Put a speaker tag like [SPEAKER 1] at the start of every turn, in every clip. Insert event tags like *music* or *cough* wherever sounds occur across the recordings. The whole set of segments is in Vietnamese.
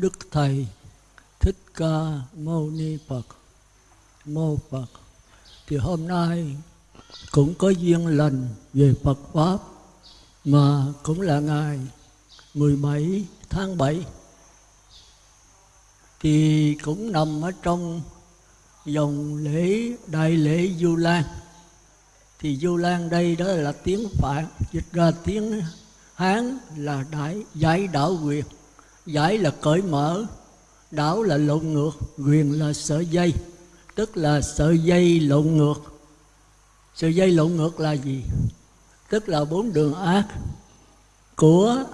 [SPEAKER 1] Đức Thầy. Thích Ca Mâu Ni Phật. Mô Phật. Thì hôm nay cũng có duyên lành về Phật Pháp, Mà cũng là ngày 17 tháng 7 Thì cũng nằm ở trong dòng lễ, đại lễ Du Lan. Thì Du Lan đây đó là tiếng Phạn, Dịch ra tiếng Hán là đại giải đảo quyền. Giải là cởi mở, Đảo là lộn ngược, Quyền là sợi dây, Tức là sợi dây lộn ngược. Sợi dây lộn ngược là gì? Tức là bốn đường ác Của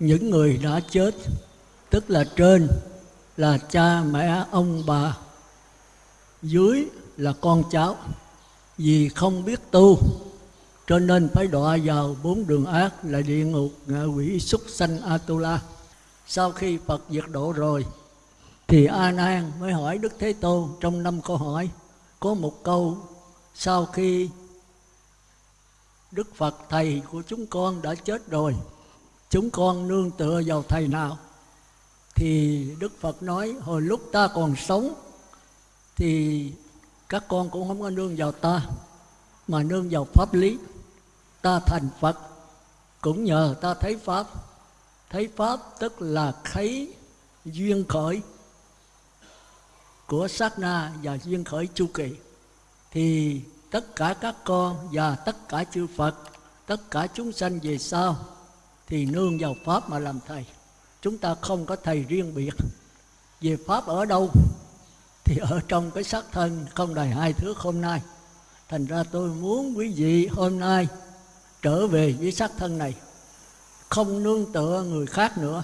[SPEAKER 1] những người đã chết, Tức là trên là cha, mẹ, ông, bà, Dưới là con cháu. Vì không biết tu, cho nên phải đọa vào bốn đường ác là địa ngục, ngạ quỷ, súc sanh atula sau khi phật diệt độ rồi, thì a nan mới hỏi đức thế tôn trong năm câu hỏi, có một câu, sau khi đức phật thầy của chúng con đã chết rồi, chúng con nương tựa vào thầy nào? Thì đức phật nói, hồi lúc ta còn sống, thì các con cũng không có nương vào ta, mà nương vào pháp lý. Ta thành phật, cũng nhờ ta thấy pháp thấy pháp tức là thấy duyên khởi của sát na và duyên khởi chu kỳ. Thì tất cả các con và tất cả chư phật, tất cả chúng sanh về sau thì nương vào pháp mà làm thầy. Chúng ta không có thầy riêng biệt. Về pháp ở đâu thì ở trong cái xác thân không đầy hai thước hôm nay. Thành ra tôi muốn quý vị hôm nay trở về với xác thân này không nương tựa người khác nữa.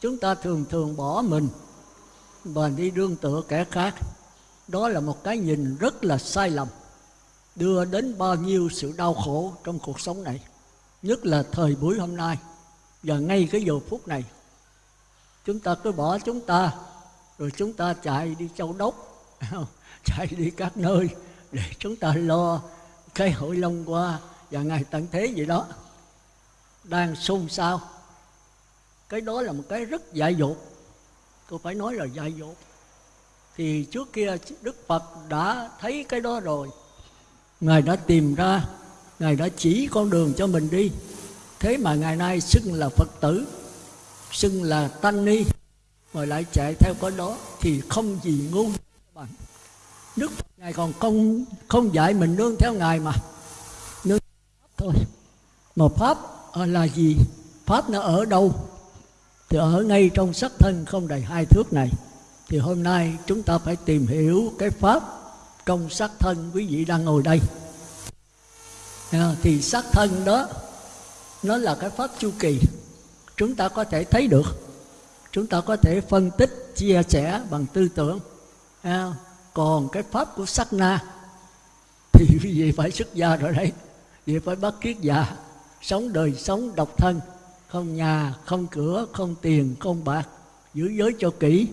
[SPEAKER 1] Chúng ta thường thường bỏ mình và đi nương tựa kẻ khác. Đó là một cái nhìn rất là sai lầm, đưa đến bao nhiêu sự đau khổ trong cuộc sống này, nhất là thời buổi hôm nay và ngay cái giờ phút này. Chúng ta cứ bỏ chúng ta, rồi chúng ta chạy đi châu đốc, *laughs* chạy đi các nơi để chúng ta lo cái hội long qua và ngày tận thế gì đó đang xôn xao. Cái đó là một cái rất dại dột. Tôi phải nói là dại dột. Thì trước kia đức phật đã thấy cái đó rồi. Ngài đã tìm ra, ngài đã chỉ con đường cho mình đi. Thế mà ngày nay xưng là phật tử, xưng là tăng ni, mà lại chạy theo cái đó thì không gì ngu. Bằng đức phật ngài còn không không dạy mình nương theo ngài mà. Nương thôi. Mà pháp Ờ, là gì? Pháp nó ở đâu? Thì ở ngay trong sắc thân không đầy hai thước này. Thì hôm nay chúng ta phải tìm hiểu cái pháp trong sắc thân quý vị đang ngồi đây. À, thì sắc thân đó, nó là cái pháp chu kỳ. Chúng ta có thể thấy được. Chúng ta có thể phân tích, chia sẻ bằng tư tưởng. À, còn cái pháp của sắc na, thì quý vị phải xuất gia rồi đấy. Vì phải bắt kiết già sống đời sống độc thân, không nhà, không cửa, không tiền, không bạc, giữ giới cho kỹ,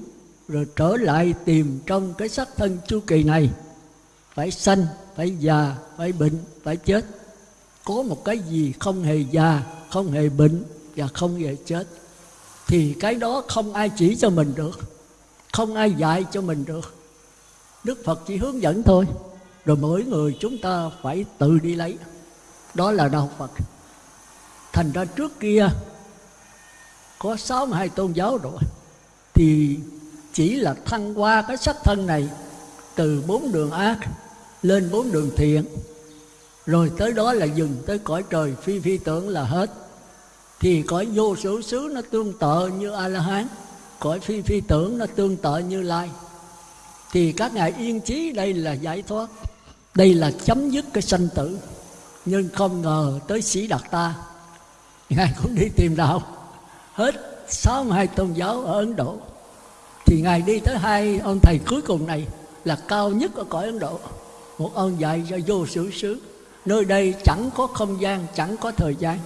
[SPEAKER 1] rồi trở lại tìm trong cái sắc thân chu kỳ này. Phải sanh, phải già, phải bệnh, phải chết. Có một cái gì không hề già, không hề bệnh và không hề chết, thì cái đó không ai chỉ cho mình được, không ai dạy cho mình được. Đức phật chỉ hướng dẫn thôi, rồi mỗi người chúng ta phải tự đi lấy. Đó là đạo phật thành ra trước kia, có sáu mươi hai tôn giáo rồi, thì chỉ là thăng qua cái sắc thân này từ bốn đường ác lên bốn đường thiện. Rồi tới đó là dừng tới cõi trời, phi phi tưởng là hết. Thì cõi vô số xứ nó tương tự như a la hán cõi phi phi tưởng nó tương tự như lai. Thì các ngài yên chí đây là giải thoát, đây là chấm dứt cái sanh tử. Nhưng không ngờ tới sĩ đạt ta ngài cũng đi tìm đạo. Hết 62 tôn giáo ở Ấn Độ. Thì ngài đi tới hai ông thầy cuối cùng này là cao nhất ở cõi Ấn Độ. Một ông dạy cho vô sử xứ. Nơi đây chẳng có không gian, chẳng có thời gian.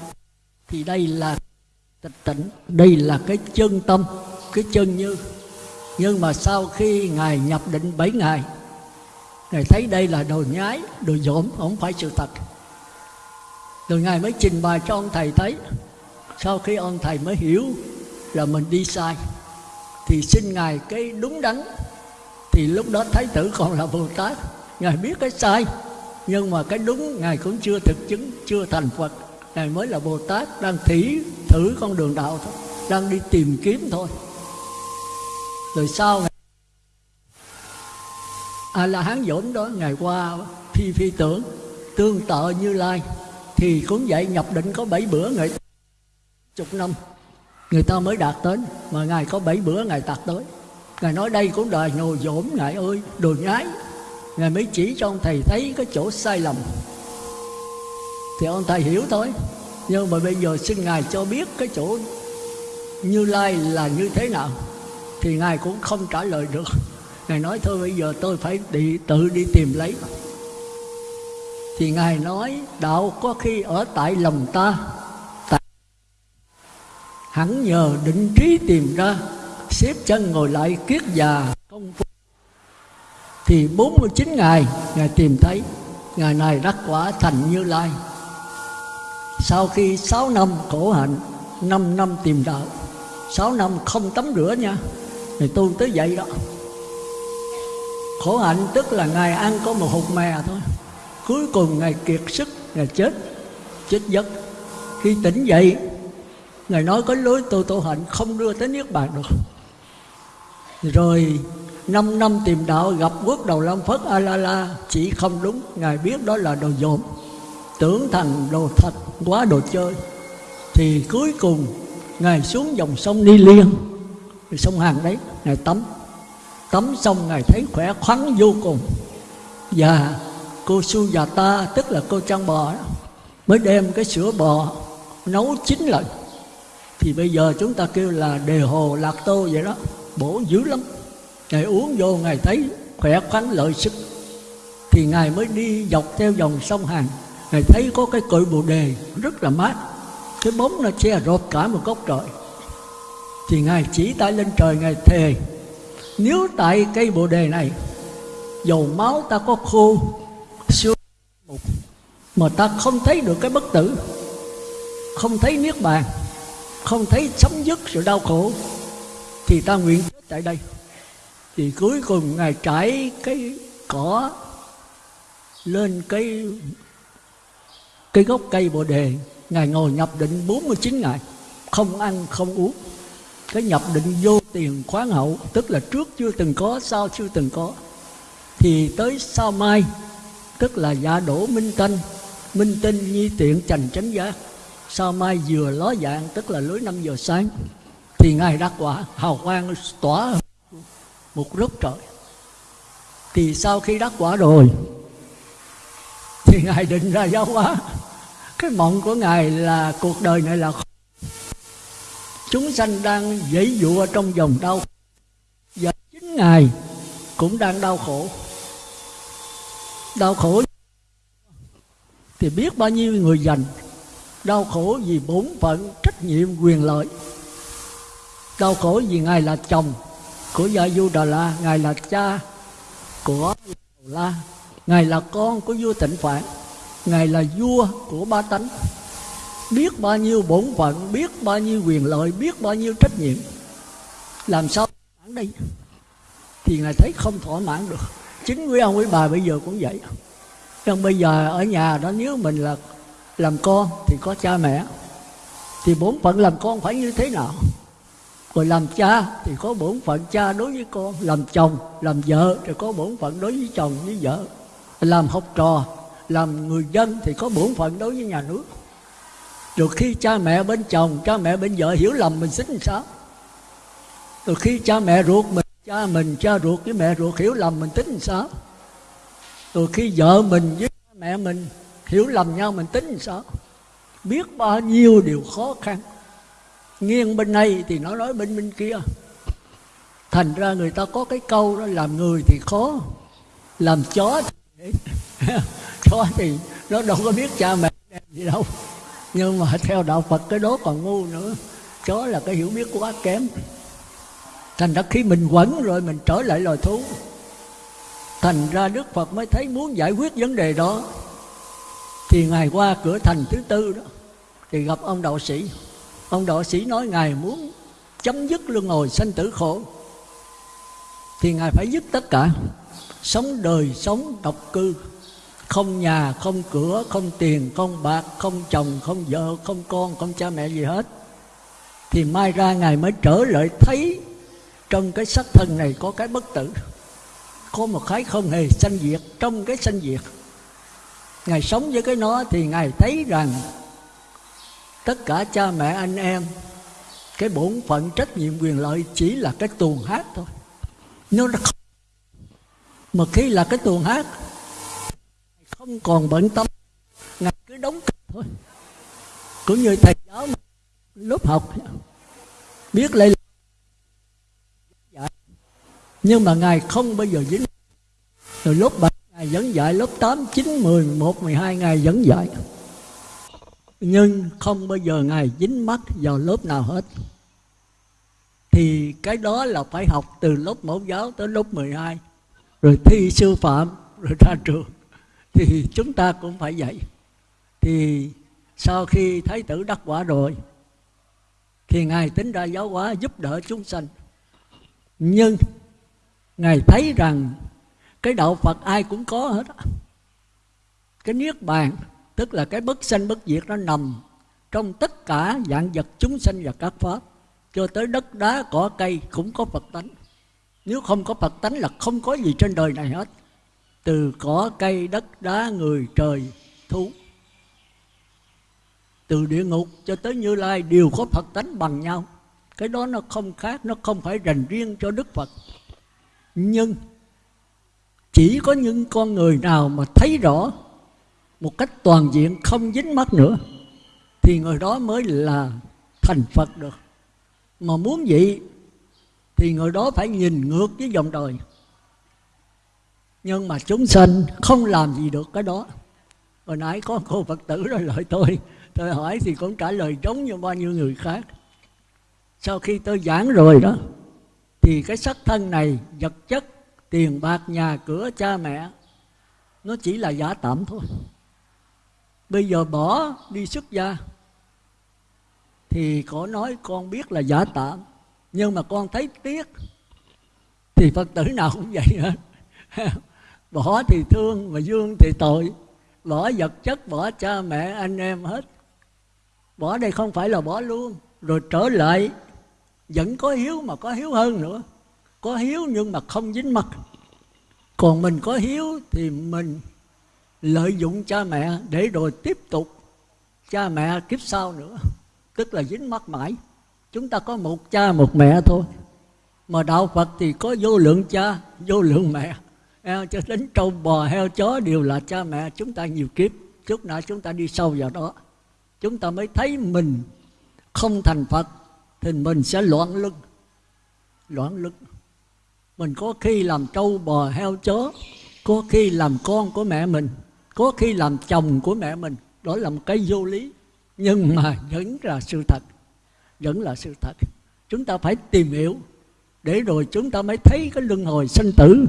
[SPEAKER 1] Thì đây là tịch tỉnh. Đây là cái chân tâm, cái chân như. Nhưng mà sau khi ngài nhập định bảy ngày, ngài thấy đây là đồ nhái, đồ dỗm, không phải sự thật rồi ngài mới trình bày cho ông thầy thấy. Sau khi ông thầy mới hiểu là mình đi sai, thì xin ngài cái đúng đắn. Thì lúc đó thái tử còn là bồ tát, ngài biết cái sai, nhưng mà cái đúng ngài cũng chưa thực chứng, chưa thành phật. Ngài mới là bồ tát, đang thỉ thử con đường đạo thôi, đang đi tìm kiếm thôi. Rồi sau ngài a la hán dỗn đó ngày qua phi phi tưởng, tương tự như lai thì cũng vậy nhập định có bảy bữa ngày chục năm. Người ta mới đạt tới, mà ngài có bảy bữa, ngài đạt tới. Ngài nói đây cũng đời nhồi dỗm ngài ơi đồ nhái. Ngài mới chỉ cho ông thầy thấy cái chỗ sai lầm. Thì ông thầy hiểu thôi. Nhưng mà bây giờ xin ngài cho biết cái chỗ như lai là như thế nào, thì ngài cũng không trả lời được. Ngài nói, thôi bây giờ tôi phải đi, tự đi tìm lấy thì ngài nói, đạo có khi ở tại lòng ta. Tại hẳn nhờ định trí tìm ra, xếp chân ngồi lại kiết già công phu thì 49 ngày, ngài tìm thấy, ngày này đắc quả thành như lai. Sau khi 6 năm khổ hạnh 5 năm tìm đạo 6 năm không tắm rửa nha thì tu tới vậy đó. Khổ hạnh tức là ngài ăn có một hột mè thôi cuối cùng ngài kiệt sức, ngài chết chết giấc. Khi tỉnh dậy, ngài nói có lối tu tu hạnh không đưa tới niết bàn được. Rồi, năm năm tìm đạo, gặp quốc đầu lâm phất a la la chỉ không đúng, ngài biết đó là đồ dồn. Tưởng thành đồ thật quá đồ chơi. Thì cuối cùng, ngài xuống dòng sông ni liên sông hàng đấy, ngài tắm. Tắm xong ngài thấy khỏe khoắn vô cùng. Và cô su già ta tức là cô trang bò đó, mới đem cái sữa bò nấu chín lần. Thì bây giờ chúng ta kêu là đề hồ lạc tô vậy đó bổ dữ lắm. Ngài uống vô ngài thấy khỏe khoắn lợi sức. Thì ngài mới đi dọc theo dòng sông hàn. Ngài thấy có cái cội bồ đề rất là mát. Cái bóng nó che rột cả một góc trời. Thì ngài chỉ tay lên trời ngài thề nếu tại cây bồ đề này dầu máu ta có khô mà ta không thấy được cái bất tử. Không thấy niết bàn. Không thấy chấm dứt sự đau khổ. Thì ta nguyện chết tại đây. Thì cuối cùng ngài trải cái cỏ lên cái cái gốc cây bồ đề. Ngài ngồi nhập định 49 ngày. Không ăn, không uống. Cái nhập định vô tiền khoáng hậu, tức là trước chưa từng có, sau chưa từng có. Thì tới sau mai, tức là dạ đổ minh tân minh tinh nhi tiện trành chánh giác sau mai vừa ló dạng, tức là lưới 5 giờ sáng, thì ngài đắc quả hào quang tỏa một lúc trời. Thì sau khi đắc quả rồi, thì ngài định ra giáo hóa. Cái mộng của ngài là cuộc đời này là chúng sanh đang dãy dụa trong dòng đau và chính ngài cũng đang đau khổ. Đau khổ thì biết bao nhiêu người dành. Đau khổ vì bổn phận trách nhiệm quyền lợi. Đau khổ vì ngài là chồng của gia du đà la, ngài là cha của la, ngài là con của vua tịnh phạn, ngài là vua của ba tánh. Biết bao nhiêu bổn phận, biết bao nhiêu quyền lợi, biết bao nhiêu trách nhiệm. Làm sao mãn đây? Thì ngài thấy không thỏa mãn được. Chính quý ông quý bà bây giờ cũng vậy nhưng bây giờ ở nhà đó nếu mình là làm con thì có cha mẹ, thì bổn phận làm con phải như thế nào? Rồi làm cha thì có bổn phận cha đối với con, làm chồng, làm vợ thì có bổn phận đối với chồng, với vợ. Làm học trò, làm người dân thì có bổn phận đối với nhà nước. Rồi khi cha mẹ bên chồng, cha mẹ bên vợ hiểu lầm mình xích làm sao? Rồi khi cha mẹ ruột mình, cha mình, cha ruột với mẹ ruột hiểu lầm mình tính làm sao? Rồi khi vợ mình với mẹ mình hiểu lầm nhau, mình tính sao? Biết bao nhiêu điều khó khăn. Nghiêng bên này thì nó nói bên bên kia. Thành ra người ta có cái câu đó, làm người thì khó, làm chó thì *laughs* chó thì nó đâu có biết cha mẹ gì đâu. Nhưng mà theo đạo phật cái đó còn ngu nữa. Chó là cái hiểu biết quá kém. Thành ra khi mình quẩn rồi mình trở lại loài thú thành ra đức phật mới thấy muốn giải quyết vấn đề đó. Thì ngài qua cửa thành thứ tư đó, thì gặp ông đạo sĩ. Ông đạo sĩ nói ngài muốn chấm dứt luân hồi sanh tử khổ. Thì ngài phải dứt tất cả. Sống đời sống độc cư. Không nhà, không cửa, không tiền, không bạc, không chồng, không vợ, không con, không cha mẹ gì hết. Thì mai ra ngài mới trở lại thấy trong cái sắc thân này có cái bất tử có một cái không hề sanh diệt. Trong cái sanh diệt, ngài sống với cái nó thì ngài thấy rằng tất cả cha mẹ anh em, cái bổn phận trách nhiệm quyền lợi chỉ là cái tuồng hát thôi. Nó không. Mà khi là cái tuồng hát không còn bận tâm. Ngài cứ đóng thôi. Cũng như thầy giáo lớp học, biết lấy nhưng mà ngài không bao giờ dính. Từ lớp 7 ngài vẫn dạy lớp 8, 9, 10, 11, 12 ngài vẫn dạy. Nhưng không bao giờ ngài dính mắt vào lớp nào hết. Thì cái đó là phải học từ lớp mẫu giáo tới lớp 12 rồi thi sư phạm rồi ra trường. Thì chúng ta cũng phải vậy. Thì sau khi thái tử đắc quả rồi thì ngài tính ra giáo hóa giúp đỡ chúng sanh. Nhưng ngài thấy rằng cái đạo phật ai cũng có hết cái niết bàn, tức là cái bất sanh bất diệt nó nằm trong tất cả dạng vật chúng sanh và các pháp. Cho tới đất đá, cỏ cây cũng có phật tánh. Nếu không có phật tánh là không có gì trên đời này hết. Từ cỏ cây, đất đá, người, trời, thú. Từ địa ngục cho tới như lai đều có phật tánh bằng nhau. Cái đó nó không khác, nó không phải dành riêng cho đức phật nhưng chỉ có những con người nào mà thấy rõ một cách toàn diện không dính mắt nữa, thì người đó mới là thành phật được. Mà muốn vậy thì người đó phải nhìn ngược với dòng đời. Nhưng mà chúng sanh không làm gì được cái đó. Hồi nãy có cô phật tử rồi lời tôi tôi hỏi thì cũng trả lời giống như bao nhiêu người khác. Sau khi tôi giảng rồi đó thì cái sắc thân này vật chất, tiền bạc, nhà cửa, cha mẹ, nó chỉ là giả tạm thôi. Bây giờ bỏ đi xuất gia, thì có nói con biết là giả tạm, nhưng mà con thấy tiếc, thì phật tử nào cũng vậy hết. *laughs* Bỏ thì thương, mà dương thì tội. Bỏ vật chất, bỏ cha mẹ, anh em hết. Bỏ đây không phải là bỏ luôn, rồi trở lại vẫn có hiếu mà có hiếu hơn nữa. Có hiếu nhưng mà không dính mặt còn mình có hiếu thì mình lợi dụng cha mẹ để rồi tiếp tục cha mẹ kiếp sau nữa. Tức là dính mắt mãi. Chúng ta có một cha, một mẹ thôi. Mà đạo phật thì có vô lượng cha, vô lượng mẹ. Cho đến trâu bò, heo chó đều là cha mẹ chúng ta nhiều kiếp. Chút nữa chúng ta đi sâu vào đó. Chúng ta mới thấy mình không thành phật thì mình sẽ loạn lưng loạn lưng mình có khi làm trâu bò heo chó, có khi làm con của mẹ mình, có khi làm chồng của mẹ mình. Đó là một cái vô lý. Nhưng mà vẫn là sự thật. Vẫn là sự thật. Chúng ta phải tìm hiểu. Để rồi chúng ta mới thấy cái luân hồi sinh tử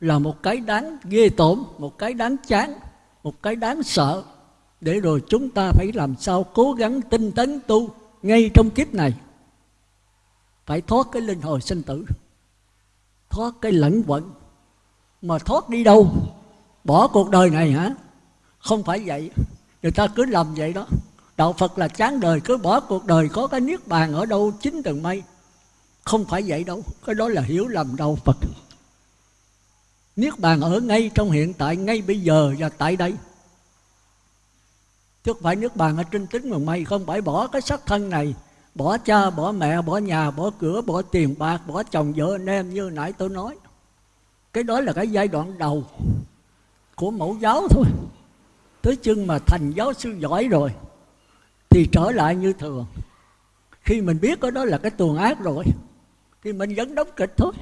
[SPEAKER 1] là một cái đáng ghê tởm, một cái đáng chán, một cái đáng sợ. Để rồi chúng ta phải làm sao cố gắng tinh tấn tu ngay trong kiếp này, phải thoát cái linh hồi sinh tử, thoát cái lẫn quẩn. Mà thoát đi đâu? Bỏ cuộc đời này hả? Không phải vậy. Người ta cứ làm vậy đó. Đạo phật là chán đời, cứ bỏ cuộc đời, có cái niết bàn ở đâu chín tầng mây. Không phải vậy đâu. Cái đó là hiểu lầm đạo phật. Niết bàn ở ngay trong hiện tại, ngay bây giờ và tại đây chứ không phải nước bàn ở trên tính mà mây không phải bỏ cái sắc thân này. Bỏ cha, bỏ mẹ, bỏ nhà, bỏ cửa, bỏ tiền bạc, bỏ chồng, vợ, anh em như nãy tôi nói. Cái đó là cái giai đoạn đầu của mẫu giáo thôi. Tới chừng mà thành giáo sư giỏi rồi thì trở lại như thường. Khi mình biết cái đó là cái tuồng ác rồi thì mình vẫn đóng kịch thôi.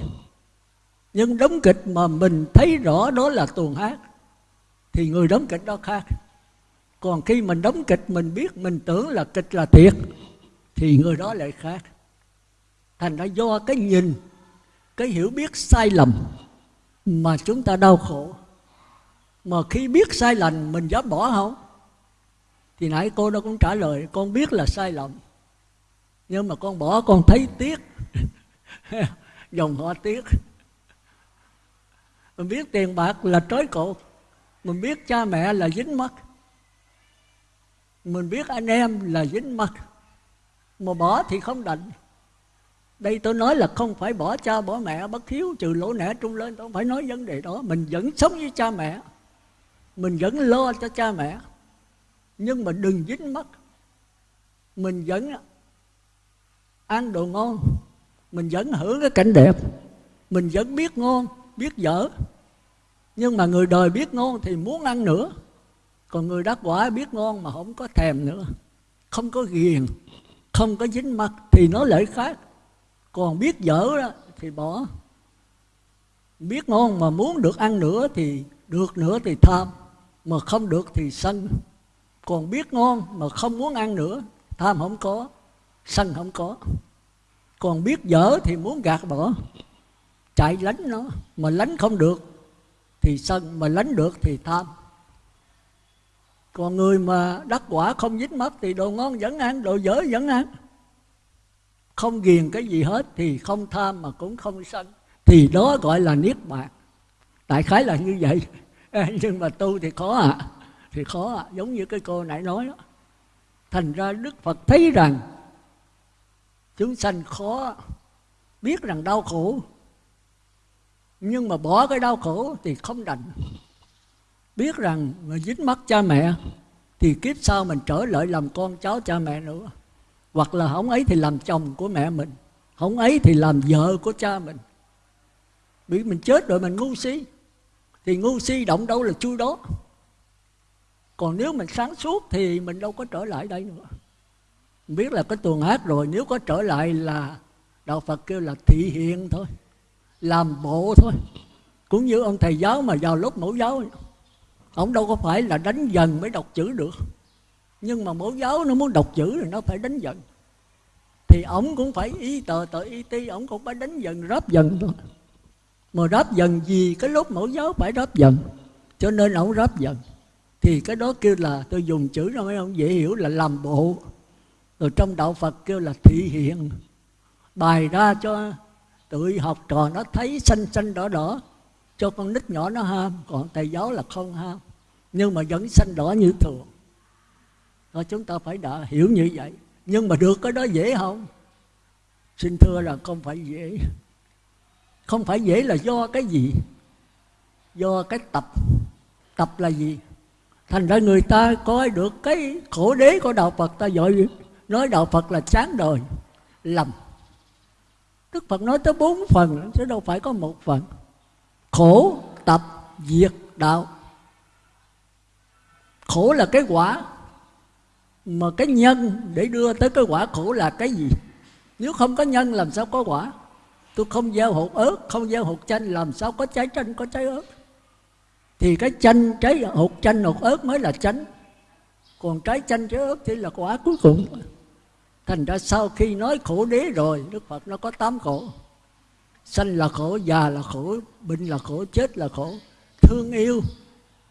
[SPEAKER 1] Nhưng đóng kịch mà mình thấy rõ đó là tuồng ác thì người đóng kịch đó khác còn khi mình đóng kịch, mình biết, mình tưởng là kịch là thiệt, thì người đó lại khác. Thành ra do cái nhìn, cái hiểu biết sai lầm mà chúng ta đau khổ. Mà khi biết sai lầm, mình dám bỏ không? Thì nãy cô đó cũng trả lời, con biết là sai lầm, nhưng mà con bỏ, con thấy tiếc. *laughs* Dòng họ tiếc. Mình biết tiền bạc là trói cột, mình biết cha mẹ là dính mắt mình biết anh em là dính mặt, mà bỏ thì không đành. Đây tôi nói là không phải bỏ cha bỏ mẹ, bất hiếu trừ lỗ nẻ trung lên, tôi không phải nói vấn đề đó. Mình vẫn sống với cha mẹ, mình vẫn lo cho cha mẹ, nhưng mà đừng dính mắt. Mình vẫn ăn đồ ngon, mình vẫn hưởng cái cảnh đẹp, mình vẫn biết ngon, biết dở. Nhưng mà người đời biết ngon thì muốn ăn nữa còn người đắc quả biết ngon mà không có thèm nữa. Không có ghiền, không có dính mặt thì nó lợi khác. Còn biết dở đó thì bỏ. Biết ngon mà muốn được ăn nữa thì được nữa thì tham, mà không được thì sân. Còn biết ngon mà không muốn ăn nữa, tham không có, sân không có. Còn biết dở thì muốn gạt bỏ. Chạy lánh nó, mà lánh không được thì sân, mà lánh được thì tham còn người mà đắc quả không dính mắt thì đồ ngon vẫn ăn, đồ dở vẫn ăn. Không ghiền cái gì hết thì không tham mà cũng không sân. Thì đó gọi là niết bàn. Đại khái là như vậy. Nhưng mà tu thì khó à thì khó à giống như cái cô nãy nói đó. Thành ra đức phật thấy rằng chúng sanh khó biết rằng đau khổ. Nhưng mà bỏ cái đau khổ thì không đành biết rằng mà dính mắt cha mẹ, thì kiếp sau mình trở lại làm con cháu cha mẹ nữa. Hoặc là không ấy thì làm chồng của mẹ mình, không ấy thì làm vợ của cha mình. Bị mình chết rồi mình ngu si, thì ngu si động đâu là chui đó. Còn nếu mình sáng suốt thì mình đâu có trở lại đây nữa. Mình biết là cái tuần hát rồi, nếu có trở lại là đạo phật kêu là thị hiện thôi, làm bộ thôi. Cũng như ông thầy giáo mà vào lớp mẫu giáo ông đâu có phải là đánh dần mới đọc chữ được. Nhưng mà mẫu giáo nó muốn đọc chữ thì nó phải đánh dần. Thì ổng cũng phải y tờ tờ y ti ổng cũng phải đánh dần, ráp dần thôi. Mà ráp dần gì? Cái lúc mẫu giáo phải ráp dần. Cho nên ổng ráp dần. Thì cái đó kêu là, tôi dùng chữ nó mấy ông dễ hiểu là làm bộ. Rồi trong đạo phật kêu là thị hiện. Bài ra cho tụi học trò nó thấy xanh xanh đỏ đỏ cho con nít nhỏ nó ham, còn thầy giáo là không ham. Nhưng mà vẫn xanh đỏ như thường. Rồi chúng ta phải đã hiểu như vậy. Nhưng mà được cái đó dễ không? Xin thưa là không phải dễ. Không phải dễ là do cái gì? Do cái tập. Tập là gì? Thành ra người ta coi được cái khổ đế của đạo phật. Ta gọi nói đạo phật là chán đời lầm đức phật nói tới bốn phần, chứ đâu phải có một phần khổ tập diệt đạo. Khổ là cái quả mà cái nhân để đưa tới cái quả khổ là cái gì? Nếu không có nhân làm sao có quả? Tôi không gieo hột ớt, không gieo hột chanh, làm sao có trái chanh, có trái ớt? Thì cái chanh, trái hột chanh, hột ớt mới là chánh. Còn trái chanh, trái ớt thì là quả cuối cùng. Thành ra sau khi nói khổ đế rồi, đức phật nó có tám khổ sanh là khổ, già là khổ, bệnh là khổ, chết là khổ. Thương yêu,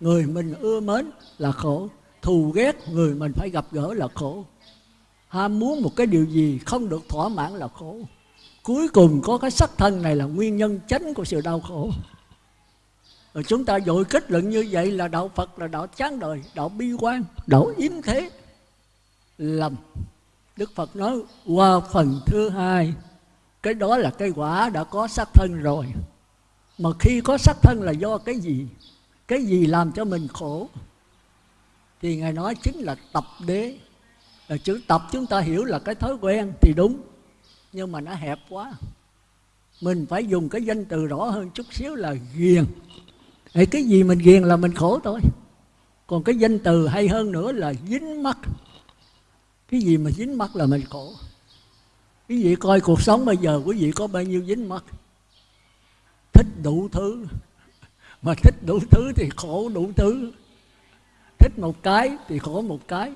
[SPEAKER 1] người mình ưa mến là khổ. Thù ghét, người mình phải gặp gỡ là khổ. Ham muốn một cái điều gì không được thỏa mãn là khổ. Cuối cùng có cái sắc thân này là nguyên nhân chánh của sự đau khổ. Rồi chúng ta dội kết luận như vậy là đạo phật là đạo chán đời, đạo bi quan, đạo yếm thế. Lầm. Đức phật nói, qua phần thứ hai cái đó là cái quả đã có sắc thân rồi. Mà khi có sắc thân là do cái gì? Cái gì làm cho mình khổ? Thì ngài nói chính là tập đế. Là chữ tập chúng ta hiểu là cái thói quen thì đúng nhưng mà nó hẹp quá. Mình phải dùng cái danh từ rõ hơn chút xíu là ghiền. Ê, cái gì mình ghiền là mình khổ thôi. Còn cái danh từ hay hơn nữa là dính mắt. Cái gì mà dính mắt là mình khổ quý vị coi cuộc sống bây giờ, quý vị có bao nhiêu dính mắt? Thích đủ thứ. Mà thích đủ thứ thì khổ đủ thứ. Thích một cái thì khổ một cái.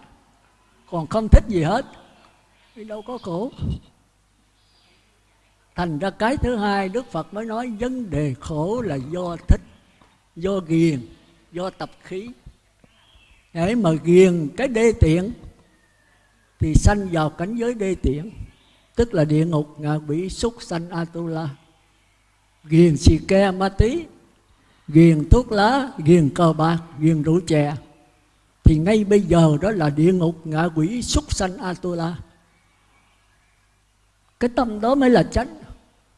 [SPEAKER 1] Còn không thích gì hết, thì đâu có khổ. Thành ra cái thứ hai đức phật mới nói, vấn đề khổ là do thích, do ghiền, do tập khí. Để mà ghiền cái đê tiện, thì sanh vào cảnh giới đê tiện tức là địa ngục, ngạ quỷ, súc, sanh atula ghiền xì ke, ma tí. Ghiền thuốc lá, ghiền cờ bạc, ghiền rượu chè. Thì ngay bây giờ đó là địa ngục, ngạ quỷ, súc, sanh atula cái tâm đó mới là chánh.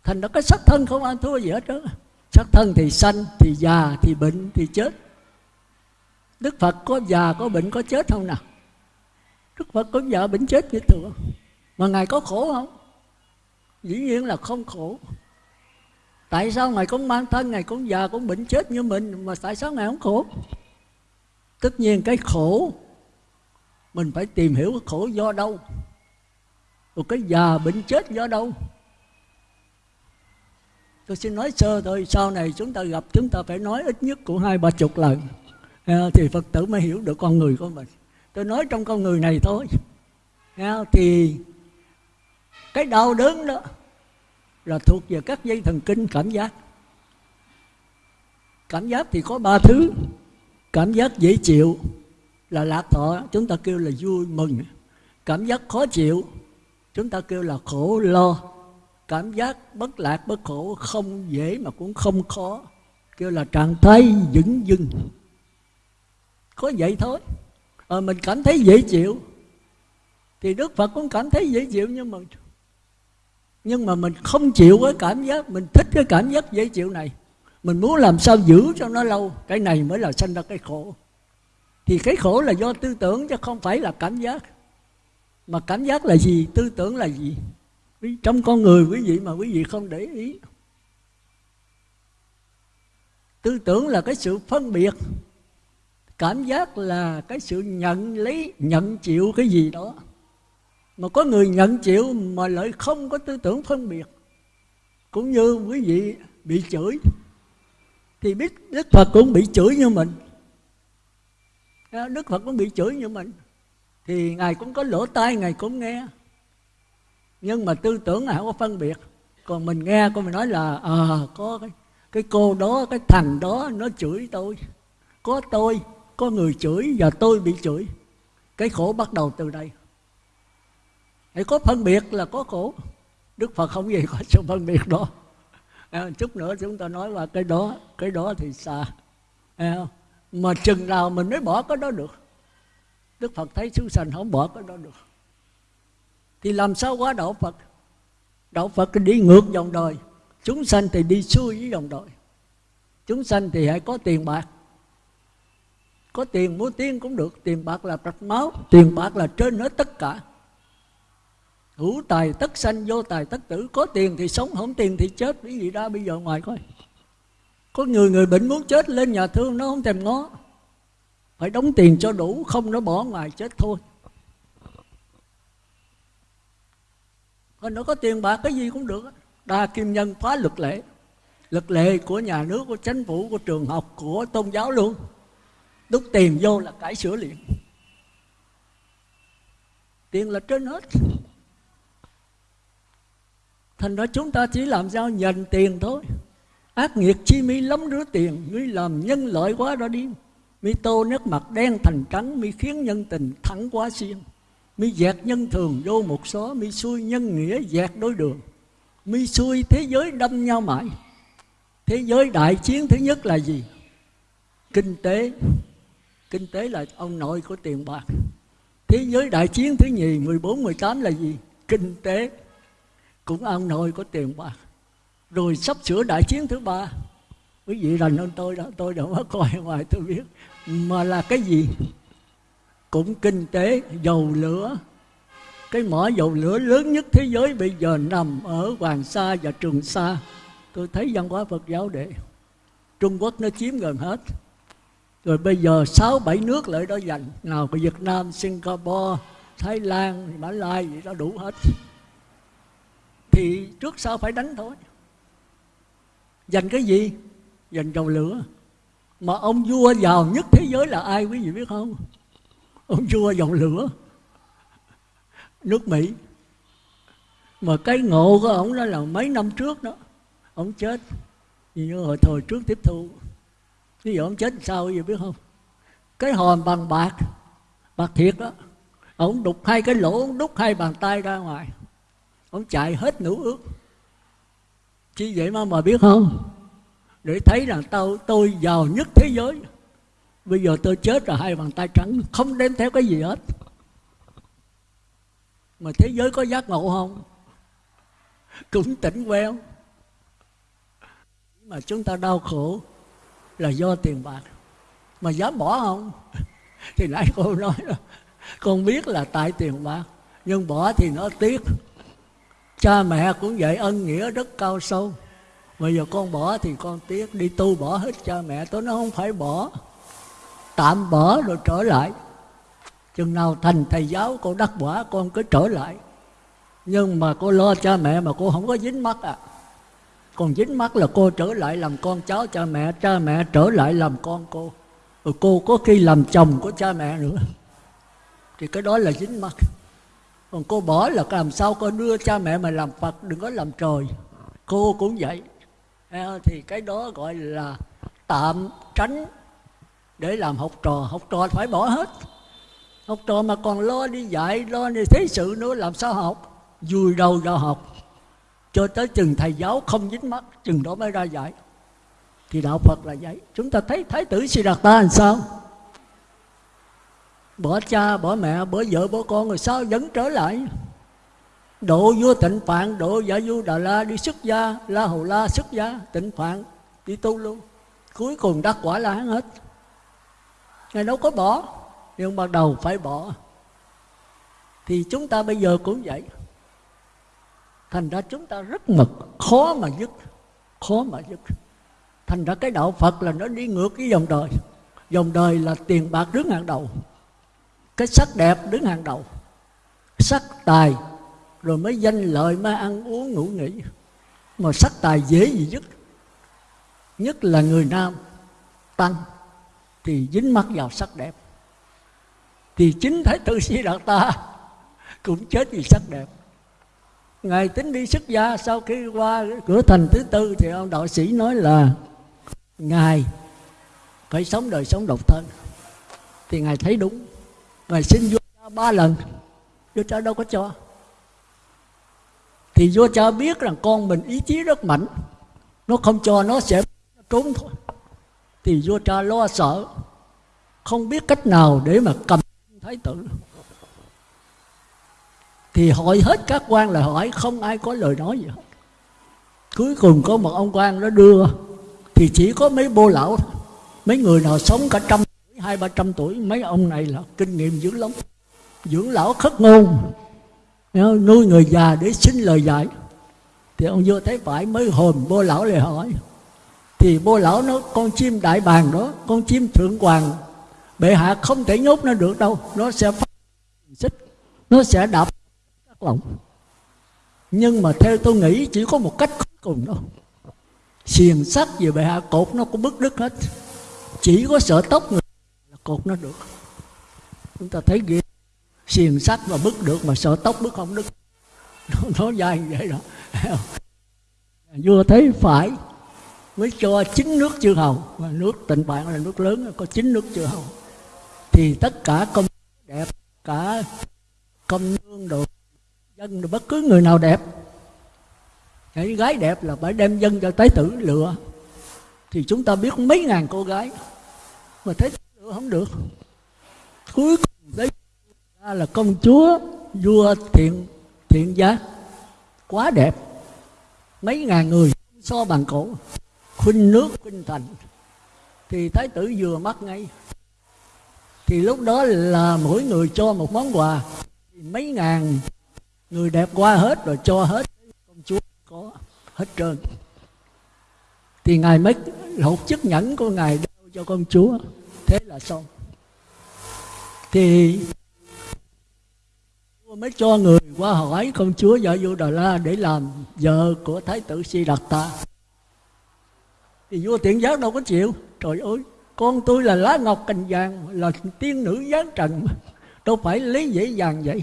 [SPEAKER 1] Thành ra cái sắc thân không ăn thua gì hết đó sắc thân thì sanh, thì già, thì bệnh, thì chết. Đức phật có già, có bệnh, có chết không nào? Đức phật có già, bệnh, chết như thường mà ngài có khổ không? Dĩ nhiên là không khổ. Tại sao ngài cũng mang thân, ngài cũng già, cũng bệnh chết như mình, mà tại sao ngài không khổ? Tất nhiên cái khổ, mình phải tìm hiểu cái khổ do đâu. Rồi cái già, bệnh chết do đâu. Tôi xin nói sơ thôi, sau này chúng ta gặp, chúng ta phải nói ít nhất cũng hai ba chục lần. Thì phật tử mới hiểu được con người của mình. Tôi nói trong con người này thôi. Thì cái đau đớn đó là thuộc về các dây thần kinh cảm giác. Cảm giác thì có ba thứ. Cảm giác dễ chịu là lạc thọ chúng ta kêu là vui mừng. Cảm giác khó chịu chúng ta kêu là khổ lo. Cảm giác bất lạc bất khổ không dễ mà cũng không khó kêu là trạng thái vững dưng có vậy thôi. À, mình cảm thấy dễ chịu thì đức phật cũng cảm thấy dễ chịu nhưng mà nhưng mà mình không chịu cái cảm giác, mình thích cái cảm giác dễ chịu này. Mình muốn làm sao giữ cho nó lâu, cái này mới là sinh ra cái khổ. Thì cái khổ là do tư tưởng chứ không phải là cảm giác. Mà cảm giác là gì, tư tưởng là gì? Trong con người quý vị mà quý vị không để ý. Tư tưởng là cái sự phân biệt. Cảm giác là cái sự nhận lấy, nhận chịu cái gì đó mà có người nhận chịu mà lại không có tư tưởng phân biệt. Cũng như quý vị bị chửi thì biết đức phật cũng bị chửi như mình. À, đức phật cũng bị chửi như mình. Thì ngài cũng có lỗ tai ngài cũng nghe. Nhưng mà tư tưởng ngài không có phân biệt. Còn mình nghe con mình nói là à, có cái, cái cô đó cái thằng đó nó chửi tôi. Có tôi có người chửi và tôi bị chửi. Cái khổ bắt đầu từ đây hãy có phân biệt là có khổ. Đức phật không gì có sự phân biệt đó. À, chút nữa chúng ta nói là cái đó. Cái đó thì xa. À, mà chừng nào mình mới bỏ cái đó được. Đức phật thấy chúng sanh không bỏ cái đó được. Thì làm sao qua đạo phật? Đạo phật đi ngược dòng đời. Chúng sanh thì đi xuôi với dòng đời. Chúng sanh thì hãy có tiền bạc. Có tiền mua tiếng cũng được. Tiền bạc là rạch máu tiền bạc là trên hết tất cả hữu tài tất sanh, vô tài tất tử. Có tiền thì sống, không tiền thì chết. Cái gì ra bây giờ ngoài coi. Có người người bệnh muốn chết, lên nhà thương, nó không thèm ngó. Phải đóng tiền cho đủ, không nó bỏ ngoài, chết thôi. Còn nó có tiền bạc, cái gì cũng được đa kim nhân phá luật lệ. Luật lệ của nhà nước, của chính phủ, của trường học, của tôn giáo luôn. Đúc tiền vô là cải sửa liền. Tiền là trên hết thành ra chúng ta chỉ làm sao nhận tiền thôi. Ác nghiệt chi mi lắm rứa tiền ngươi làm nhân lợi quá đó đi. Mi tô nước mặt đen thành trắng mi khiến nhân tình thẳng quá xiên. Mi dẹt nhân thường vô một số mi xui nhân nghĩa dẹt đối đường. Mi xui thế giới đâm nhau mãi. Thế giới đại chiến thứ nhất là gì? Kinh tế. Kinh tế là ông nội của tiền bạc. Thế giới đại chiến thứ nhì 14, 18 là gì? Kinh tế cũng ông nội có tiền bạc rồi sắp sửa đại chiến thứ ba. Quý vị rành hơn tôi đó, tôi đâu có coi ngoài tôi biết. Mà là cái gì? Cũng kinh tế, dầu lửa. Cái mỏ dầu lửa lớn nhất thế giới bây giờ nằm ở Hoàng Sa và Trường Sa. Tôi thấy văn hóa Phật giáo để Trung Quốc nó chiếm gần hết. Rồi bây giờ sáu bảy nước lại đó dành. Nào của Việt Nam, Singapore, Thái Lan, Mã Lai gì đó đủ hết thì trước sau phải đánh thôi. Dành cái gì? Dành dầu lửa. Mà ông vua giàu nhất thế giới là ai quý vị biết không? Ông vua dầu lửa. Nước mỹ. Mà cái ngộ của ông đó là mấy năm trước đó, ông chết. Như hồi thời trước tiếp thu. Ví dụ ông chết sao quý vị biết không? Cái hòm bằng bạc bạc thiệt đó, ông đục hai cái lỗ, ông đút hai bàn tay ra ngoài ông chạy hết nũ ước. Chi vậy mà mà biết không? Để thấy rằng tao, tôi giàu nhất thế giới. Bây giờ tôi chết rồi, hai bàn tay trắng, không đem theo cái gì hết. Mà thế giới có giác ngộ không? Cũng tỉnh queo. Mà chúng ta đau khổ là do tiền bạc. Mà dám bỏ không? *laughs* Thì nãy cô nói là, con biết là tại tiền bạc, nhưng bỏ thì nó tiếc cha mẹ cũng vậy ân nghĩa rất cao sâu. Bây giờ con bỏ thì con tiếc, đi tu bỏ hết cha mẹ tôi nó không phải bỏ. Tạm bỏ rồi trở lại. Chừng nào thành thầy giáo, cô đắc quả, con cứ trở lại. Nhưng mà cô lo cha mẹ mà cô không có dính mắt à. Còn dính mắt là cô trở lại làm con cháu cha mẹ cha mẹ trở lại làm con cô. Rồi cô có khi làm chồng của cha mẹ nữa. Thì cái đó là dính mắt còn cô bỏ là làm sao cô đưa cha mẹ mà làm phật, đừng có làm trời. Cô cũng vậy. Ờ, thì cái đó gọi là tạm tránh để làm học trò. Học trò phải bỏ hết. Học trò mà còn lo đi dạy, lo đi thế sự nữa, làm sao học? Vui đầu vào học. Cho tới chừng thầy giáo không dính mắt, chừng đó mới ra dạy. Thì đạo phật là vậy. Chúng ta thấy thái tử siddhartha ta làm sao? Bỏ cha, bỏ mẹ, bỏ vợ, bỏ con rồi sao vẫn trở lại? Độ vua tịnh phạn, độ giả du đà la đi xuất gia, la hầu la xuất gia tịnh phạn đi tu luôn cuối cùng đắc quả la hán hết. Ngài đâu có bỏ, nhưng ban đầu phải bỏ. Thì chúng ta bây giờ cũng vậy. Thành ra chúng ta rất mực, khó mà dứt, khó mà dứt. Thành ra cái đạo phật là nó đi ngược cái dòng đời. Dòng đời là tiền bạc đứng hàng đầu cái sắc đẹp đứng hàng đầu. Sắc tài, rồi mới danh lợi, mới ăn uống, ngủ nghỉ. Mà sắc tài dễ gì dứt nhất là người nam tăng, thì dính mắt vào sắc đẹp. Thì chính thái tử si đạt ta cũng chết vì sắc đẹp. Ngài tính đi xuất gia, sau khi qua cửa thành thứ tư, thì ông đạo sĩ nói là ngài phải sống đời sống độc thân. Thì ngài thấy đúng và xin vua cha ba lần. Vua cha đâu có cho. Thì vua cha biết rằng con mình ý chí rất mạnh. Nó không cho nó sẽ trốn thôi. Thì vua cha lo sợ. Không biết cách nào để mà cầm thái tử. Thì hỏi hết các quan là hỏi không ai có lời nói gì hết. Cuối cùng có một ông quan nó đưa. Thì chỉ có mấy bô lão mấy người nào sống cả trăm hai ba trăm tuổi mấy ông này là kinh nghiệm dữ lắm. Dưỡng lão khất ngôn. Nuôi người già để xin lời dạy. Thì ông vua thấy phải mới hồn bô lão lại hỏi thì bô lão nói con chim đại bàng đó con chim thượng hoàng bệ hạ không thể nhốt nó được đâu nó sẽ phát xích nó sẽ đạp các lòng nhưng mà theo tôi nghĩ chỉ có một cách cuối cùng đó, xiềng sắt về bệ hạ cột nó cũng bứt đứt hết. Chỉ có sợ tóc người cột nó được. Chúng ta thấy ghê. Xiềng sắt mà bứt được mà sợ tóc bứt không đứt nó, nó dài như vậy đó. *laughs* Vua thấy phải mới cho chín nước chư hầu. Mà nước tịnh bạn là nước lớn có chín nước chư hầu. Thì tất cả công đẹp cả công nương đồ dân đồ bất cứ người nào đẹp. Những gái đẹp là phải đem dân cho tế tử lựa. Thì chúng ta biết mấy ngàn cô gái. Mà thấy tôi không được. Cuối cùng đấy, ra là công chúa, vua thiện thiện giá. Quá đẹp. Mấy ngàn người so bằng cổ. Khuynh nước, khuynh thành. Thì thái tử vừa mắt ngay. Thì lúc đó là mỗi người cho một món quà. Thì mấy ngàn người đẹp qua hết rồi cho hết. Công chúa có hết trơn. Thì ngài mới hột chức nhẫn của ngài đeo cho công chúa thế là xong. Thì mới cho người qua hỏi công chúa vợ vua Đà La để làm vợ của thái tử Si Đạt Ta thì vua tiện giác đâu có chịu. Trời ơi con tôi là lá ngọc cành vàng là tiên nữ giáng trần. Đâu phải lấy dễ dàng vậy.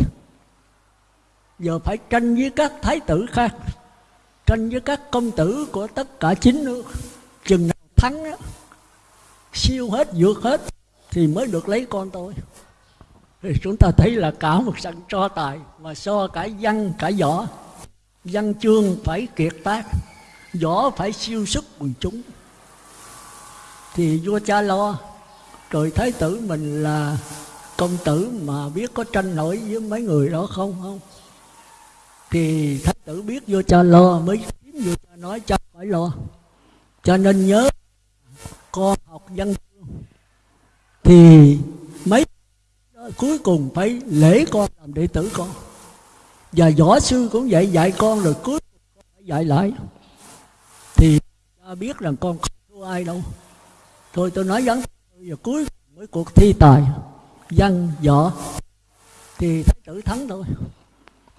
[SPEAKER 1] Giờ phải tranh với các thái tử khác tranh với các công tử của tất cả chín nước. Chừng nào thắng á, siêu hết, vượt hết, thì mới được lấy con tôi. Thì chúng ta thấy là cả một sân cho tài, mà so cả văn, cả võ. Văn chương phải kiệt tác, võ phải siêu sức quần chúng. Thì vua cha lo rồi thái tử mình là công tử mà biết có tranh nổi với mấy người đó không không? Thì thái tử biết vua cha lo mới kiếm vua cha nói, cha phải lo. Cho nên nhớ con học văn chương. Thì mấy cuối cùng phải lễ con làm đệ tử con. Và võ sư cũng vậy, dạy con rồi cuối cùng con phải dạy lại. Thì ta biết rằng con không thua ai đâu. Thôi tôi nói vấn và cuối cùng với cuộc thi tài, văn, võ, thì thái tử thắng thôi.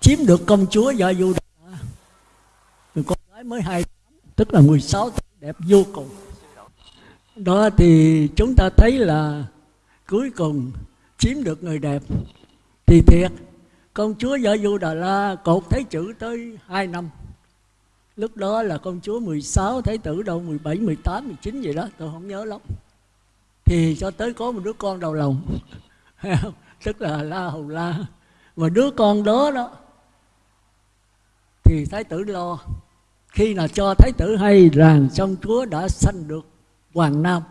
[SPEAKER 1] Chiếm được công chúa vợ du đà con gái mới hai tức là 16 tuổi đẹp vô cùng đó thì chúng ta thấy là cuối cùng chiếm được người đẹp. Thì thiệt, công chúa vợ du đà la cột thấy chữ tới 2 năm. Lúc đó là công chúa 16 thái tử đâu 17 18 19 gì đó, tôi không nhớ lắm. Thì cho tới có một đứa con đầu lòng. *laughs* Tức là la hầu la. Và đứa con đó đó, thì thái tử lo. Khi nào cho thái tử hay rằng trong chúa đã sanh được hoàng nam.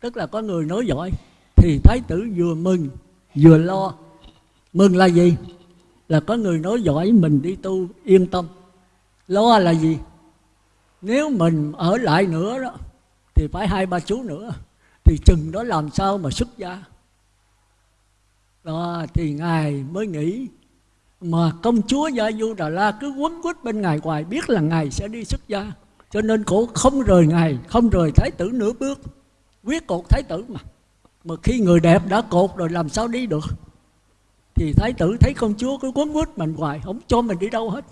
[SPEAKER 1] Tức là có người nói giỏi, thì thái tử vừa mừng, vừa lo. Mừng là gì? Là có người nói giỏi, mình đi tu, yên tâm. Lo là gì? Nếu mình ở lại nữa đó, thì phải hai ba chú nữa, thì chừng đó làm sao mà xuất gia? Đó, thì ngài mới nghĩ, mà công chúa gia du đà la cứ quấn quýt bên ngài hoài, biết là ngài sẽ đi xuất gia cho nên cổ không rời ngài, không rời thái tử nửa bước. Quyết cột thái tử mà. Mà khi người đẹp đã cột rồi làm sao đi được? Thì thái tử thấy công chúa cứ quấn quýt mình hoài, không cho mình đi đâu hết.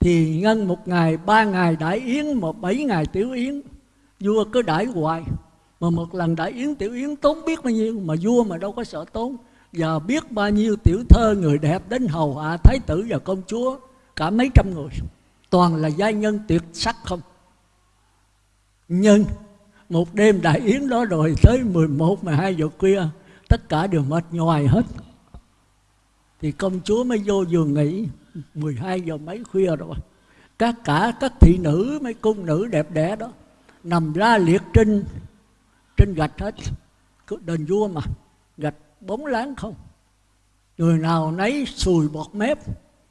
[SPEAKER 1] Thì ngân một ngày, ba ngày đại yến mà bảy ngày tiểu yến, vua cứ đãi hoài. Mà một lần đại yến tiểu yến tốn biết bao nhiêu, mà vua mà đâu có sợ tốn. Và biết bao nhiêu tiểu thơ người đẹp đến hầu hạ thái tử và công chúa, cả mấy trăm người toàn là giai nhân tuyệt sắc không? Nhưng một đêm đại yến đó rồi tới 11, 12 giờ khuya tất cả đều mệt nhoài hết. Thì công chúa mới vô giường nghỉ 12 giờ mấy khuya rồi. Các cả các thị nữ mấy cung nữ đẹp đẽ đó nằm la liệt trên trên gạch hết. Đền vua mà gạch bóng láng không. Người nào nấy sùi bọt mép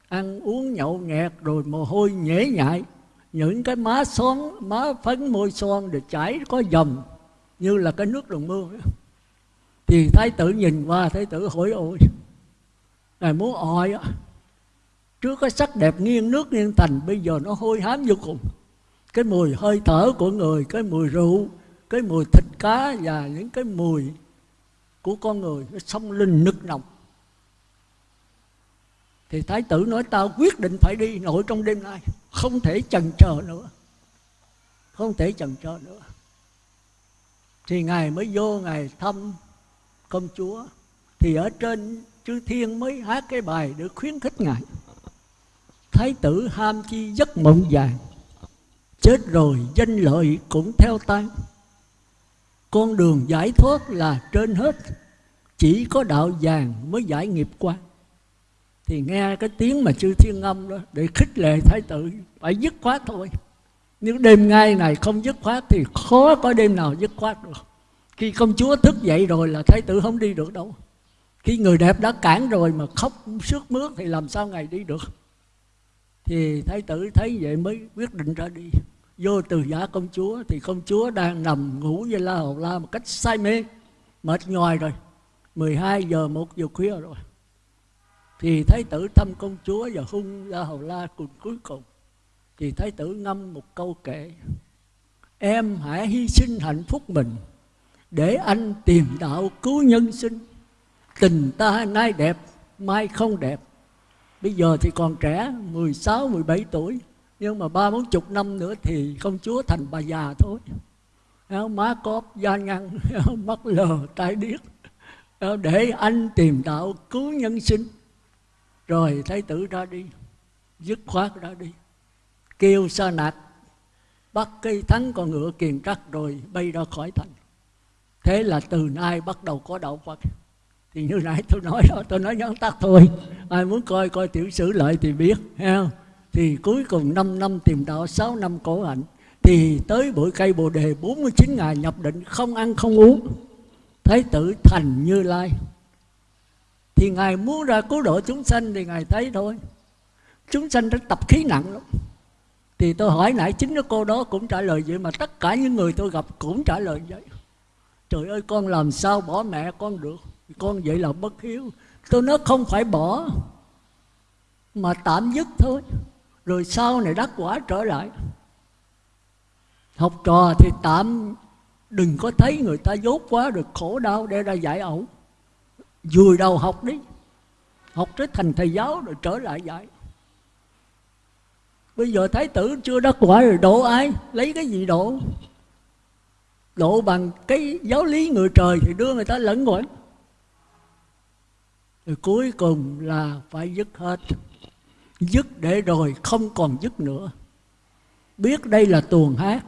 [SPEAKER 1] ăn uống nhậu nhẹt rồi mồ hôi nhễ nhại. Những cái má son má phấn, môi son để chảy có dầm, như là cái nước đồng mưa. Thì thái tử nhìn qua, thái tử hỏi ôi, ngài muốn oi á? Trước cái sắc đẹp nghiêng nước nghiêng thành, bây giờ nó hôi hám vô cùng. Cái mùi hơi thở của người, cái mùi rượu, cái mùi thịt cá và những cái mùi của con người nó xông linh nức nồng thì thái tử nói tao quyết định phải đi nội trong đêm nay, không thể chần chờ nữa, không thể chần chờ nữa. Thì ngài mới vô ngài thăm công chúa, thì ở trên chư thiên mới hát cái bài để khuyến khích ngài. Thái tử ham chi giấc mộng vàng, chết rồi danh lợi cũng theo tan. Con đường giải thoát là trên hết, chỉ có đạo vàng mới giải nghiệp quan thì nghe cái tiếng mà chư thiên âm đó, để khích lệ thái tử, phải dứt khoát thôi. Nếu đêm ngay này không dứt khoát thì khó có đêm nào dứt khoát được. Khi công chúa thức dậy rồi là thái tử không đi được đâu. Khi người đẹp đã cản rồi mà khóc sướt mướt thì làm sao ngày đi được? Thì thái tử thấy vậy mới quyết định ra đi. Vô từ giả công chúa thì công chúa đang nằm ngủ với la hầu la một cách say mê, mệt nhoài rồi. 12 giờ một giờ khuya rồi thì thái tử thăm công chúa và hung ra hầu la cùng cuối cùng. Thì thái tử ngâm một câu kệ em hãy hy sinh hạnh phúc mình để anh tìm đạo cứu nhân sinh. Tình ta nay đẹp mai không đẹp. Bây giờ thì còn trẻ 16, 17 tuổi nhưng mà ba bốn chục năm nữa thì công chúa thành bà già thôi. Má cóp da ngăn *laughs* mắt lờ tai điếc để anh tìm đạo cứu nhân sinh rồi thái tử ra đi, dứt khoát ra đi. Kêu sa nạt bắt cây thắng con ngựa kiền trắc rồi bay ra khỏi thành. Thế là từ nay bắt đầu có đạo phật. Thì như nãy tôi nói đó, tôi nói nhắn tắt thôi. Ai muốn coi coi tiểu sử lợi thì biết, ha. Thì cuối cùng 5 năm tìm đạo 6 năm cổ hạnh. Thì tới bụi cây bồ đề 49 ngày nhập định, không ăn không uống. Thái tử thành như lai thì ngài muốn ra cứu độ chúng sanh thì ngài thấy thôi. Chúng sanh đã tập khí nặng lắm. Thì tôi hỏi nãy chính cái cô đó cũng trả lời vậy mà tất cả những người tôi gặp cũng trả lời vậy. Trời ơi, con làm sao bỏ mẹ con được? Con vậy là bất hiếu. Tôi nói không phải bỏ, mà tạm dứt thôi. Rồi sau này đắc quả trở lại. Học trò thì tạm, đừng có thấy người ta dốt quá được khổ đau để ra giải ẩu vùi đầu học đi, học tới thành thầy giáo rồi trở lại dạy. Bây giờ thái tử chưa đắc quả rồi, độ ai? Lấy cái gì độ? Độ bằng cái giáo lý người trời thì đưa người ta lẫn quẩn. Rồi cuối cùng là phải dứt hết. Dứt để rồi không còn dứt nữa. Biết đây là tuồng hát,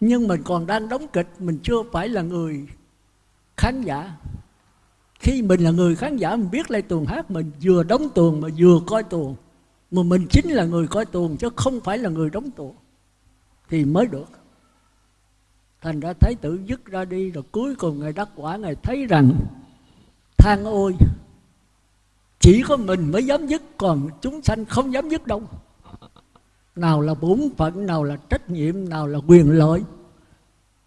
[SPEAKER 1] nhưng mình còn đang đóng kịch, mình chưa phải là người khán giả khi mình là người khán giả, mình biết lại tuồng hát, mình vừa đóng tuồng mà vừa coi tuồng. Mà mình chính là người coi tuồng chứ không phải là người đóng tuồng. Thì mới được. Thành ra thái tử dứt ra đi, rồi cuối cùng ngài đắc quả, ngài thấy rằng, than ôi, chỉ có mình mới dám dứt, còn chúng sanh không dám dứt đâu. Nào là bổn phận, nào là trách nhiệm, nào là quyền lợi,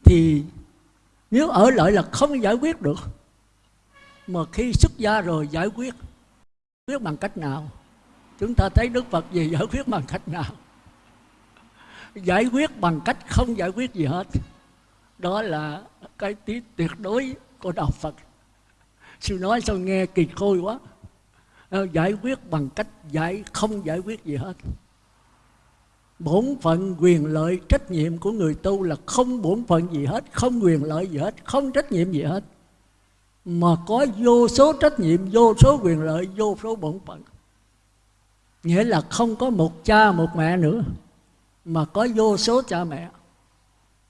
[SPEAKER 1] thì nếu ở lại là không giải quyết được mà khi xuất gia rồi giải quyết quyết bằng cách nào? Chúng ta thấy đức phật gì giải quyết bằng cách nào? Giải quyết bằng cách không giải quyết gì hết. Đó là cái tí tuyệt đối của đạo phật. Sư nói sao nghe kỳ khôi quá. Ờ, giải quyết bằng cách giải, không giải quyết gì hết. Bổn phận quyền lợi trách nhiệm của người tu là không bổn phận gì hết, không quyền lợi gì hết, không trách nhiệm gì hết mà có vô số trách nhiệm, vô số quyền lợi, vô số bổn phận. Nghĩa là không có một cha, một mẹ nữa, mà có vô số cha mẹ.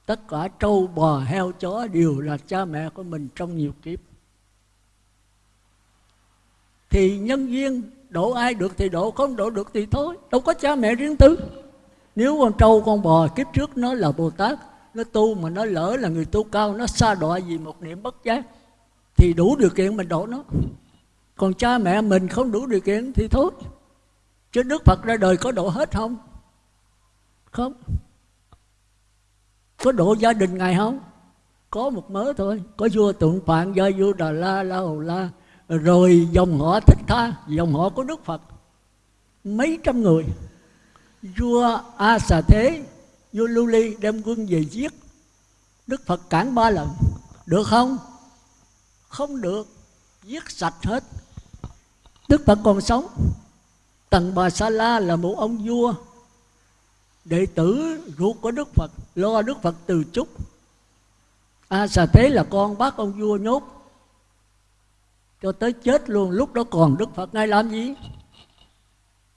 [SPEAKER 1] Tất cả trâu, bò, heo, chó đều là cha mẹ của mình trong nhiều kiếp. Thì nhân viên độ ai được thì độ không độ được thì thôi. Đâu có cha mẹ riêng tư. Nếu con trâu, con bò, kiếp trước nó là bồ tát, nó tu mà nó lỡ là người tu cao, nó xa đọa vì một niệm bất giác thì đủ điều kiện mình độ nó. Còn cha mẹ mình không đủ điều kiện thì thôi. Chứ đức phật ra đời có độ hết không? Không. Có độ gia đình ngài không? Có một mớ thôi. Có vua tượng phạn, gia vua đà la la hầu la. Rồi dòng họ thích tha, dòng họ của đức phật. Mấy trăm người. Vua a xà thế, vua lưu ly đem quân về giết. Đức phật cản ba lần. Được không? Không được giết sạch hết. Đức phật còn sống. Tần bà sa la là một ông vua, đệ tử ruột của đức phật, lo đức phật từ chúc. A xà thế là con bác ông vua nhốt, cho tới chết luôn. Lúc đó còn đức phật ngay làm gì?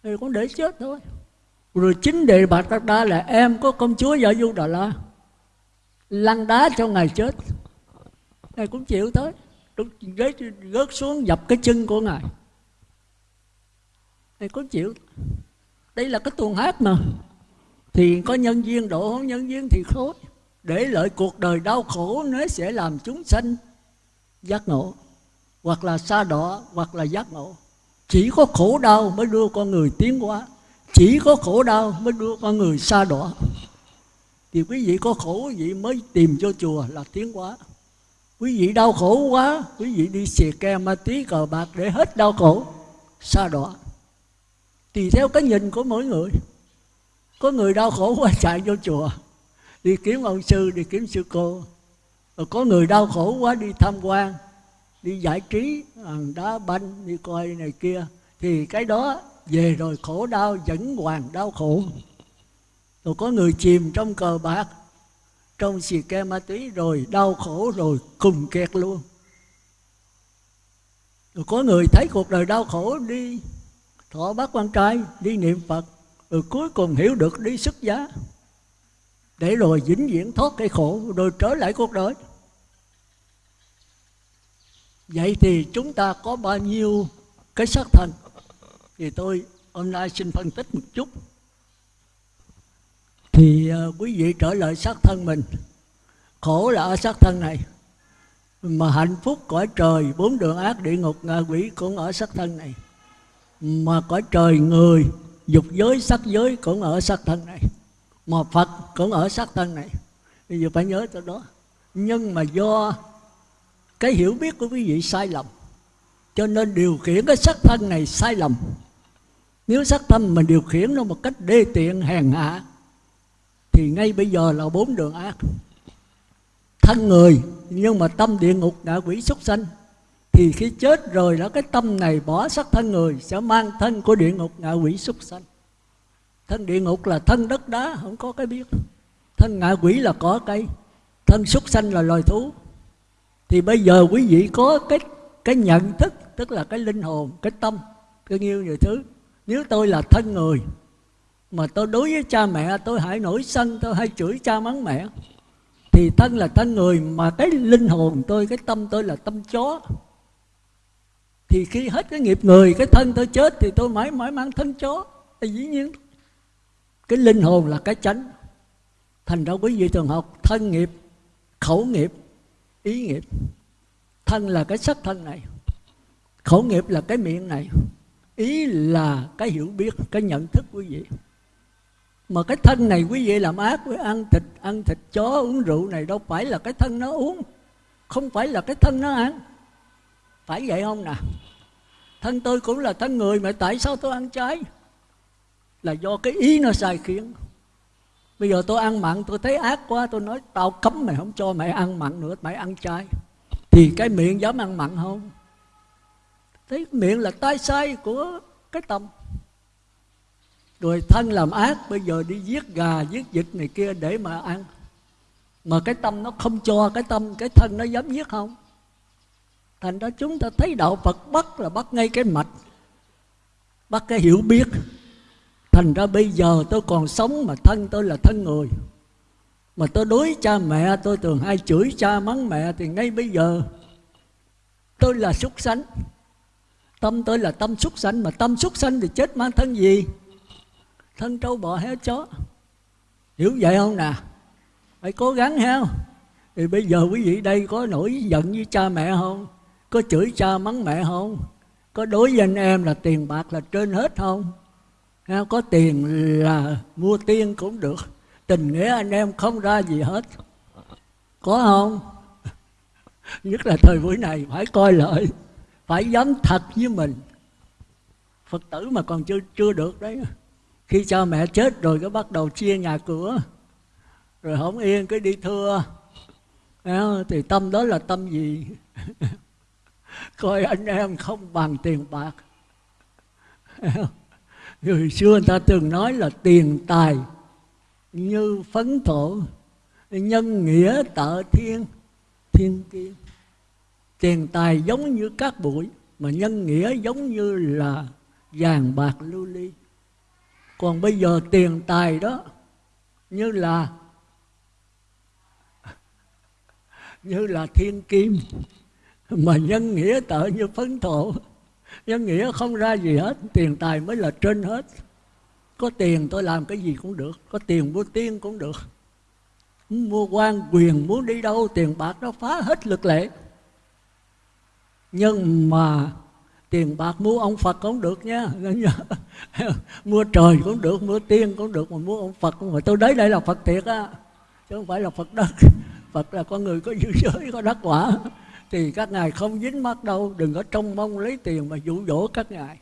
[SPEAKER 1] Thì cũng để chết thôi. Rồi chính đề bạc đa đa là, em có công chúa vợ du đà la lăn đá cho ngài chết. Ngài cũng chịu tới rớt, rớt xuống dập cái chân của ngài. Ngài có chịu? Đây là cái tuồng hát mà. Thì có nhân viên độ không nhân viên thì khối để lợi cuộc đời đau khổ nó sẽ làm chúng sanh giác ngộ. Hoặc là xa đỏ hoặc là giác ngộ. Chỉ có khổ đau mới đưa con người tiến hóa. Chỉ có khổ đau mới đưa con người xa đỏ thì quý vị có khổ quý vị mới tìm cho chùa là tiến hóa quý vị đau khổ quá. Quý vị đi xì ke ma tí cờ bạc để hết đau khổ. Xa đọa. Tùy theo cái nhìn của mỗi người. Có người đau khổ quá chạy vô chùa. Đi kiếm ông sư, đi kiếm sư cô. Rồi có người đau khổ quá đi tham quan, đi giải trí đá, banh, đi coi này kia. Thì cái đó về rồi khổ đau, vẫn hoàn đau khổ. Rồi có người chìm trong cờ bạc trong xì ke ma túy rồi, đau khổ rồi cùng kẹt luôn. Rồi có người thấy cuộc đời đau khổ, đi thọ bác quan trai, đi niệm phật, rồi cuối cùng hiểu được đi xuất giá. Để rồi vĩnh viễn thoát cái khổ, rồi trở lại cuộc đời. Vậy thì chúng ta có bao nhiêu cái sắc thân? Thì tôi hôm nay xin phân tích một chút thì uh, quý vị trở lại xác thân mình. Khổ là ở xác thân này mà hạnh phúc cõi trời bốn đường ác địa ngục ngạ quỷ cũng ở xác thân này. Mà cõi trời người dục giới sắc giới cũng ở xác thân này. Mà phật cũng ở xác thân này. Bây giờ phải nhớ tới đó. Nhưng mà do cái hiểu biết của quý vị sai lầm cho nên điều khiển cái sắc thân này sai lầm. Nếu sắc thân mình điều khiển nó một cách đê tiện hèn hạ thì ngay bây giờ là bốn đường ác. Thân người, nhưng mà tâm địa ngục ngạ quỷ súc sanh, thì khi chết rồi đó, cái tâm này bỏ sắc thân người, sẽ mang thân của địa ngục ngạ quỷ súc sanh. Thân địa ngục là thân đất đá, không có cái biết thân ngạ quỷ là cỏ cây thân súc sanh là loài thú. Thì bây giờ quý vị có cái cái nhận thức, tức là cái linh hồn, cái tâm, cái nhiêu nhiều thứ. Nếu tôi là thân người mà tôi đối với cha mẹ, tôi hãy nổi sân, tôi hay chửi cha mắng mẹ. Thì thân là thân người, mà cái linh hồn tôi, cái tâm tôi là tâm chó. Thì khi hết cái nghiệp người, cái thân tôi chết, thì tôi mãi mãi mang thân chó. Thì dĩ nhiên, cái linh hồn là cái chánh. Thành ra quý vị thường học thân nghiệp, khẩu nghiệp, ý nghiệp. Thân là cái sắc thân này, khẩu nghiệp là cái miệng này. Ý là cái hiểu biết, cái nhận thức quý vị mà cái thân này quý vị làm ác với ăn thịt ăn thịt chó, uống rượu này đâu phải là cái thân nó uống. Không phải là cái thân nó ăn. Phải vậy không nè? Thân tôi cũng là thân người mà tại sao tôi ăn trái? Là do cái ý nó sai khiến. Bây giờ tôi ăn mặn, tôi thấy ác quá, tôi nói tao cấm mày không cho mày ăn mặn nữa, mày ăn trái. Thì cái miệng dám ăn mặn không? Thấy miệng là tai sai của cái tâm rồi thân làm ác, bây giờ đi giết gà, giết vịt này kia để mà ăn. Mà cái tâm nó không cho, cái tâm, cái thân nó dám giết không? Thành ra chúng ta thấy đạo phật bắt là bắt ngay cái mạch, bắt cái hiểu biết. Thành ra bây giờ tôi còn sống mà thân tôi là thân người. Mà tôi đối cha mẹ, tôi thường hay chửi cha, mắng mẹ, thì ngay bây giờ tôi là súc sanh. Tâm tôi là tâm súc sanh, mà tâm súc sanh thì chết mang thân gì? Thân trâu bò heo chó. Hiểu vậy không nè? Phải cố gắng heo. Thì bây giờ quý vị đây có nổi giận với cha mẹ không? Có chửi cha mắng mẹ không? Có đối với anh em là tiền bạc là trên hết không? Heo, có tiền là mua tiên cũng được. Tình nghĩa anh em không ra gì hết. Có không? *laughs* Nhất là thời buổi này, phải coi lợi phải dám thật với mình. Phật tử mà còn chưa chưa được đấy khi cha mẹ chết rồi cái bắt đầu chia nhà cửa. Rồi không yên, cái đi thưa. Thì tâm đó là tâm gì? *laughs* Coi anh em không bằng tiền bạc. Người xưa người ta thường nói là tiền tài như phấn thổ, nhân nghĩa tợ thiên thiên kiên. Tiền tài giống như cát bụi, mà nhân nghĩa giống như là vàng bạc lưu ly còn bây giờ tiền tài đó, như là như là thiên kim, mà nhân nghĩa tợ như phấn thổ. Nhân nghĩa không ra gì hết, tiền tài mới là trên hết. Có tiền tôi làm cái gì cũng được, có tiền mua tiên cũng được. Mua quan quyền muốn đi đâu, tiền bạc nó phá hết lực lệ. Nhưng mà tiền bạc mua ông Phật cũng được nha. *laughs* Mua trời cũng được, mua tiên cũng được, mà mua ông Phật cũng phải. Tôi đấy đây là Phật thiệt á, chứ không phải là Phật đất. *laughs* Phật là con người có dư giới, có đắc quả. Thì các ngài không dính mắt đâu, đừng có trông mong lấy tiền mà dụ dỗ các ngài.